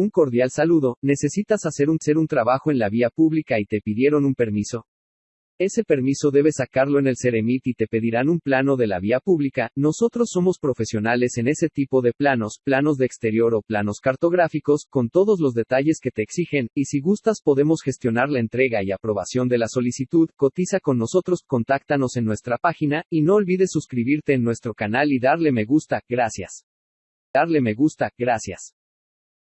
Un cordial saludo, necesitas hacer un, ser un trabajo en la vía pública y te pidieron un permiso. Ese permiso debes sacarlo en el Ceremit y te pedirán un plano de la vía pública. Nosotros somos profesionales en ese tipo de planos, planos de exterior o planos cartográficos, con todos los detalles que te exigen, y si gustas podemos gestionar la entrega y aprobación de la solicitud. Cotiza con nosotros, contáctanos en nuestra página, y no olvides suscribirte en nuestro canal y darle me gusta, gracias. Darle me gusta, gracias.